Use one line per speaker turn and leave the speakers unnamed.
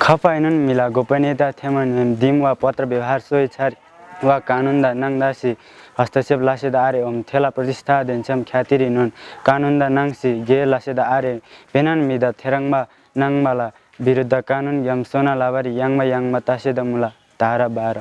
खपाइनन् मिला गोपनीयता थेमन दिम वा पत्र व्यवहार स्वेच्छा वा कानुन्दा नाङदासी हस्तक्षेप लासेदा आरे ओम थेला प्रतिष्ठा देन्छम ख्यातिरी नुन कानुन्दा नाङसी गे लासेदा आरे पेनान मिदा थेराङमा नाङमाला विरुद्ध कानुन यम सोना लाबारी याङमा याङमा तासेदा मुला तारा बाह्र